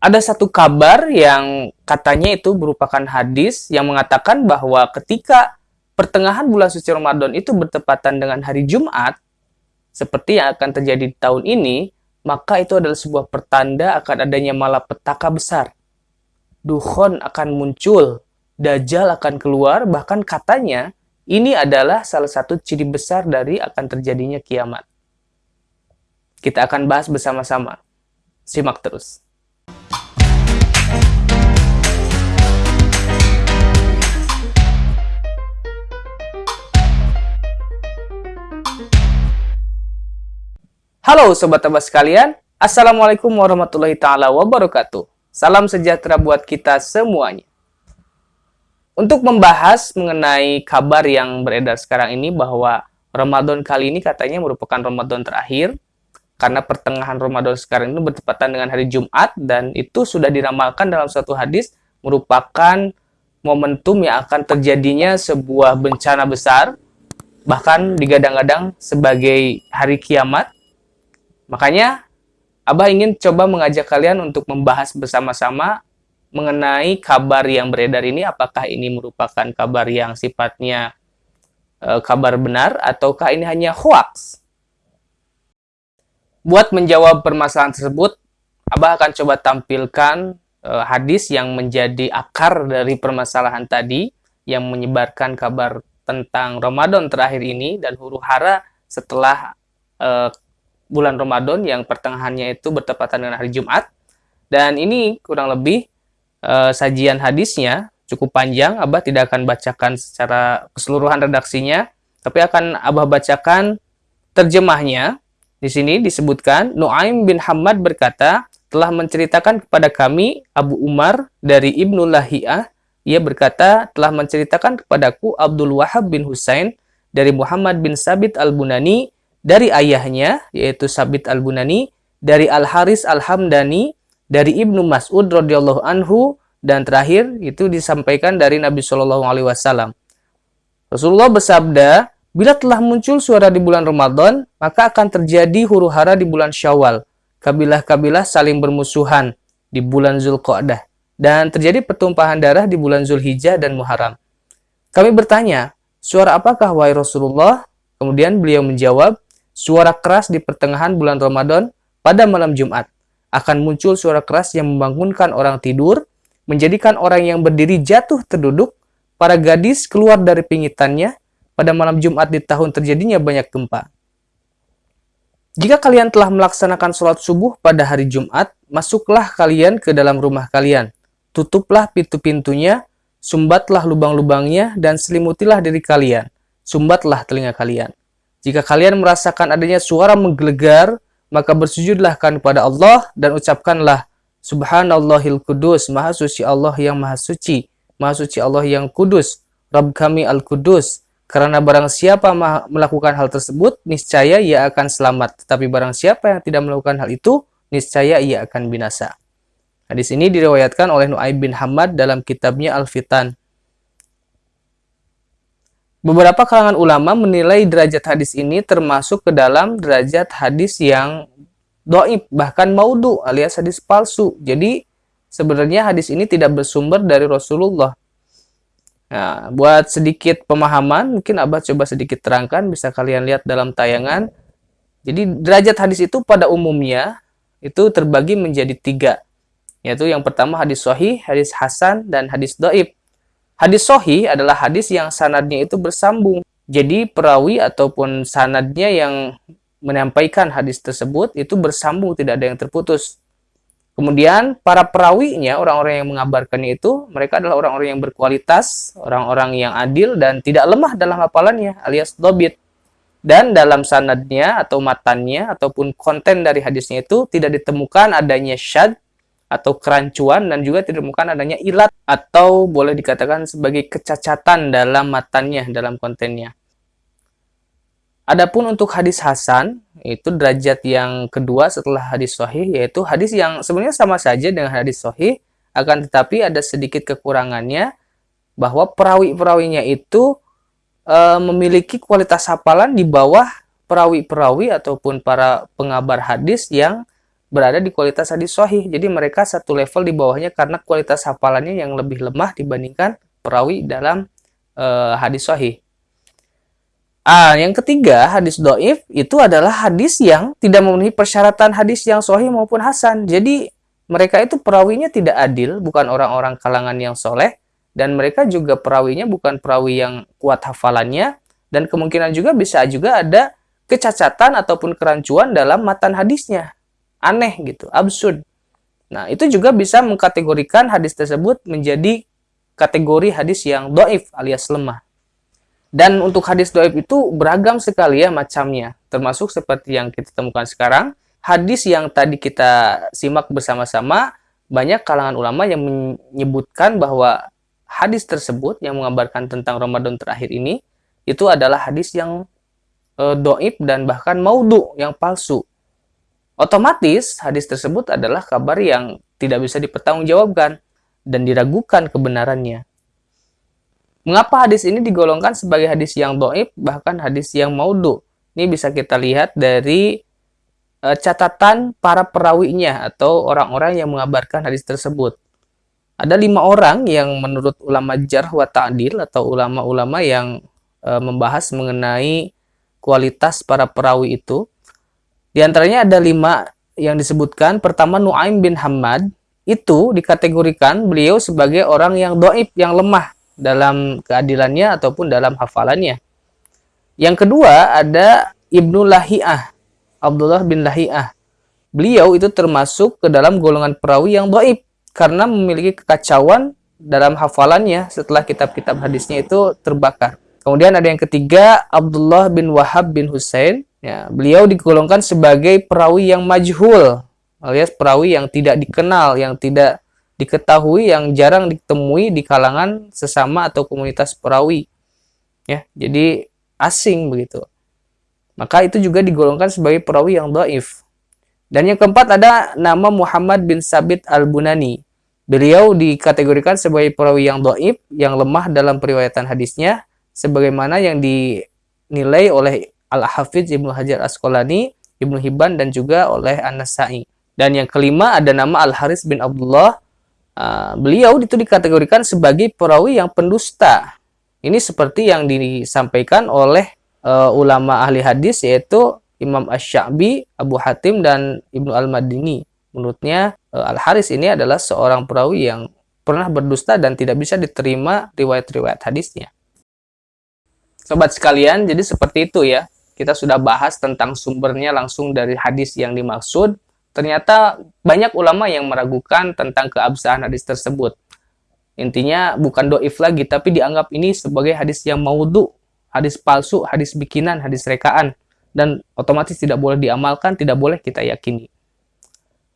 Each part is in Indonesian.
ada satu kabar yang katanya itu merupakan hadis yang mengatakan bahwa ketika pertengahan bulan suci Ramadan itu bertepatan dengan hari Jumat, seperti yang akan terjadi di tahun ini, maka itu adalah sebuah pertanda akan adanya malapetaka besar. Dukhon akan muncul, Dajjal akan keluar, bahkan katanya ini adalah salah satu ciri besar dari akan terjadinya kiamat. Kita akan bahas bersama-sama. Simak terus. Halo Sobat Tebas sekalian, Assalamualaikum warahmatullahi taala wabarakatuh. Salam sejahtera buat kita semuanya. Untuk membahas mengenai kabar yang beredar sekarang ini bahwa Ramadan kali ini katanya merupakan Ramadan terakhir karena pertengahan Ramadan sekarang ini bertepatan dengan hari Jumat dan itu sudah diramalkan dalam suatu hadis merupakan momentum yang akan terjadinya sebuah bencana besar bahkan digadang-gadang sebagai hari kiamat Makanya, Abah ingin coba mengajak kalian untuk membahas bersama-sama mengenai kabar yang beredar ini, apakah ini merupakan kabar yang sifatnya e, kabar benar, ataukah ini hanya hoax? Buat menjawab permasalahan tersebut, Abah akan coba tampilkan e, hadis yang menjadi akar dari permasalahan tadi, yang menyebarkan kabar tentang Ramadan terakhir ini, dan huru hara setelah e, bulan Ramadan yang pertengahannya itu bertepatan dengan hari Jumat. Dan ini kurang lebih uh, sajian hadisnya cukup panjang. Abah tidak akan bacakan secara keseluruhan redaksinya, tapi akan Abah bacakan terjemahnya. Di sini disebutkan Nuaim bin Hamad berkata, telah menceritakan kepada kami Abu Umar dari Ibnu Lahiyah, ia berkata telah menceritakan kepadaku Abdul Wahab bin Husain dari Muhammad bin Sabit al-Bunani dari ayahnya yaitu Sabit Al-Bunani, dari Al-Haris Al-Hamdani, dari Ibnu Mas'ud radhiyallahu anhu dan terakhir itu disampaikan dari Nabi Shallallahu alaihi wasallam. Rasulullah bersabda, "Bila telah muncul suara di bulan Ramadan, maka akan terjadi huru-hara di bulan Syawal. Kabilah-kabilah saling bermusuhan di bulan Zulqa'dah dan terjadi pertumpahan darah di bulan Zulhijjah dan Muharram." Kami bertanya, "Suara apakah wahai Rasulullah?" Kemudian beliau menjawab, suara keras di pertengahan bulan Ramadan pada malam Jumat. Akan muncul suara keras yang membangunkan orang tidur, menjadikan orang yang berdiri jatuh terduduk, para gadis keluar dari pingitannya, pada malam Jumat di tahun terjadinya banyak gempa. Jika kalian telah melaksanakan sholat subuh pada hari Jumat, masuklah kalian ke dalam rumah kalian. Tutuplah pintu-pintunya, sumbatlah lubang-lubangnya, dan selimutilah diri kalian. Sumbatlah telinga kalian. Jika kalian merasakan adanya suara menggelegar, maka bersujudlah kan kepada Allah dan ucapkanlah Subhanallahil Kudus, Maha Suci Allah yang Maha Suci, Maha Suci Allah yang Kudus, Rabb kami Al-Kudus. Karena barang siapa melakukan hal tersebut, niscaya ia akan selamat. Tetapi barang siapa yang tidak melakukan hal itu, niscaya ia akan binasa. Hadis ini diriwayatkan oleh Nu'aib bin Hamad dalam kitabnya Al-Fitan. Beberapa kalangan ulama menilai derajat hadis ini termasuk ke dalam derajat hadis yang doib, bahkan maudu alias hadis palsu. Jadi sebenarnya hadis ini tidak bersumber dari Rasulullah. Nah, buat sedikit pemahaman, mungkin Abah coba sedikit terangkan, bisa kalian lihat dalam tayangan. Jadi derajat hadis itu pada umumnya itu terbagi menjadi tiga. Yaitu yang pertama hadis sahih, hadis hasan, dan hadis doib. Hadis sohi adalah hadis yang sanadnya itu bersambung. Jadi perawi ataupun sanadnya yang menyampaikan hadis tersebut itu bersambung, tidak ada yang terputus. Kemudian para perawinya, orang-orang yang mengabarkannya itu, mereka adalah orang-orang yang berkualitas, orang-orang yang adil dan tidak lemah dalam hafalannya alias dobit. Dan dalam sanadnya atau matannya ataupun konten dari hadisnya itu tidak ditemukan adanya syad atau kerancuan dan juga tidak ditemukan adanya ilat atau boleh dikatakan sebagai kecacatan dalam matannya, dalam kontennya. Adapun untuk hadis hasan, itu derajat yang kedua setelah hadis sahih, yaitu hadis yang sebenarnya sama saja dengan hadis sahih, akan tetapi ada sedikit kekurangannya, bahwa perawi-perawinya itu e, memiliki kualitas hafalan di bawah perawi-perawi ataupun para pengabar hadis yang berada di kualitas hadis sahih. Jadi mereka satu level di bawahnya karena kualitas hafalannya yang lebih lemah dibandingkan perawi dalam uh, hadis sahih. Ah, yang ketiga, hadis doif itu adalah hadis yang tidak memenuhi persyaratan hadis yang sahih maupun hasan. Jadi mereka itu perawinya tidak adil, bukan orang-orang kalangan yang soleh, dan mereka juga perawinya bukan perawi yang kuat hafalannya, dan kemungkinan juga bisa juga ada kecacatan ataupun kerancuan dalam matan hadisnya aneh gitu, absurd. Nah, itu juga bisa mengkategorikan hadis tersebut menjadi kategori hadis yang doif alias lemah. Dan untuk hadis doif itu beragam sekali ya macamnya, termasuk seperti yang kita temukan sekarang. Hadis yang tadi kita simak bersama-sama, banyak kalangan ulama yang menyebutkan bahwa hadis tersebut yang mengabarkan tentang Ramadan terakhir ini, itu adalah hadis yang e, doib dan bahkan maudhu, yang palsu. Otomatis hadis tersebut adalah kabar yang tidak bisa dipertanggungjawabkan dan diragukan kebenarannya. Mengapa hadis ini digolongkan sebagai hadis yang doib, bahkan hadis yang maudhu? Ini bisa kita lihat dari e, catatan para perawinya atau orang-orang yang mengabarkan hadis tersebut. Ada lima orang yang menurut ulama jarh wa ta'dil atau ulama-ulama yang e, membahas mengenai kualitas para perawi itu di antaranya ada lima yang disebutkan. Pertama Nuaim bin Hamad itu dikategorikan beliau sebagai orang yang doib, yang lemah dalam keadilannya ataupun dalam hafalannya. Yang kedua ada Ibnu Lahiyah, Abdullah bin Lahiyah. Beliau itu termasuk ke dalam golongan perawi yang doib karena memiliki kekacauan dalam hafalannya setelah kitab-kitab hadisnya itu terbakar. Kemudian ada yang ketiga Abdullah bin Wahab bin Hussein Ya, beliau digolongkan sebagai perawi yang majhul, alias perawi yang tidak dikenal, yang tidak diketahui, yang jarang ditemui di kalangan sesama atau komunitas perawi. Ya, jadi asing begitu. Maka itu juga digolongkan sebagai perawi yang doif. Dan yang keempat ada nama Muhammad bin Sabit al-Bunani. Beliau dikategorikan sebagai perawi yang doif, yang lemah dalam periwayatan hadisnya, sebagaimana yang dinilai oleh Al-Hafidz Ibnu Hajar Asqalani, Ibnu Hibban dan juga oleh An-Nasai. Dan yang kelima ada nama Al-Haris bin Abdullah. Uh, beliau itu dikategorikan sebagai perawi yang pendusta. Ini seperti yang disampaikan oleh uh, ulama ahli hadis yaitu Imam Ash-Sha'bi, Abu Hatim dan Ibnu Al-Madini. Menurutnya uh, Al-Haris ini adalah seorang perawi yang pernah berdusta dan tidak bisa diterima riwayat-riwayat hadisnya. Sobat sekalian, jadi seperti itu ya kita sudah bahas tentang sumbernya langsung dari hadis yang dimaksud, ternyata banyak ulama yang meragukan tentang keabsahan hadis tersebut. Intinya bukan doif lagi, tapi dianggap ini sebagai hadis yang maudhu, hadis palsu, hadis bikinan, hadis rekaan. Dan otomatis tidak boleh diamalkan, tidak boleh kita yakini.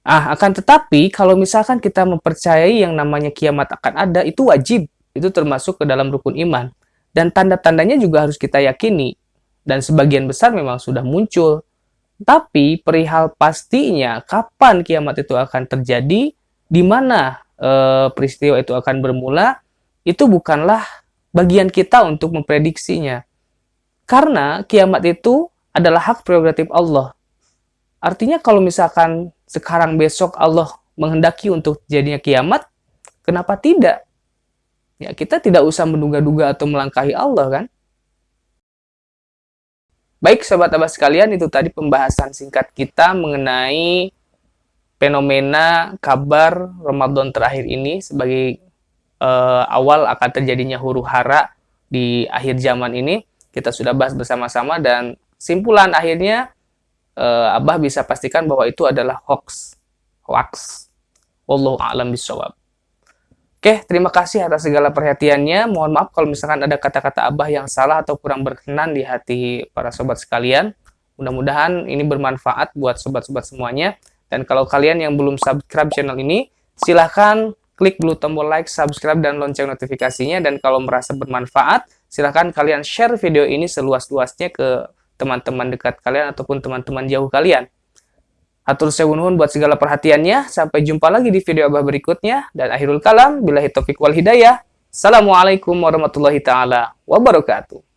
Ah, akan tetapi kalau misalkan kita mempercayai yang namanya kiamat akan ada, itu wajib. Itu termasuk ke dalam rukun iman. Dan tanda-tandanya juga harus kita yakini dan sebagian besar memang sudah muncul. Tapi perihal pastinya kapan kiamat itu akan terjadi, di mana e, peristiwa itu akan bermula, itu bukanlah bagian kita untuk memprediksinya. Karena kiamat itu adalah hak prerogatif Allah. Artinya kalau misalkan sekarang besok Allah menghendaki untuk jadinya kiamat, kenapa tidak? Ya, kita tidak usah menduga-duga atau melangkahi Allah kan? Baik sobat-sobat sekalian, itu tadi pembahasan singkat kita mengenai fenomena kabar Ramadan terakhir ini sebagai uh, awal akan terjadinya huru hara di akhir zaman ini. Kita sudah bahas bersama-sama dan simpulan akhirnya uh, Abah bisa pastikan bahwa itu adalah hoax. Hoax. Wallahu a'lam bisawab. Oke, terima kasih atas segala perhatiannya. Mohon maaf kalau misalkan ada kata-kata Abah yang salah atau kurang berkenan di hati para sobat sekalian. Mudah-mudahan ini bermanfaat buat sobat-sobat semuanya. Dan kalau kalian yang belum subscribe channel ini, silahkan klik dulu tombol like, subscribe, dan lonceng notifikasinya. Dan kalau merasa bermanfaat, silahkan kalian share video ini seluas-luasnya ke teman-teman dekat kalian ataupun teman-teman jauh kalian. Atur sewun buat segala perhatiannya. Sampai jumpa lagi di video abah berikutnya. Dan akhirul kalam, bila taufiq wal hidayah. Assalamualaikum warahmatullahi taala wabarakatuh.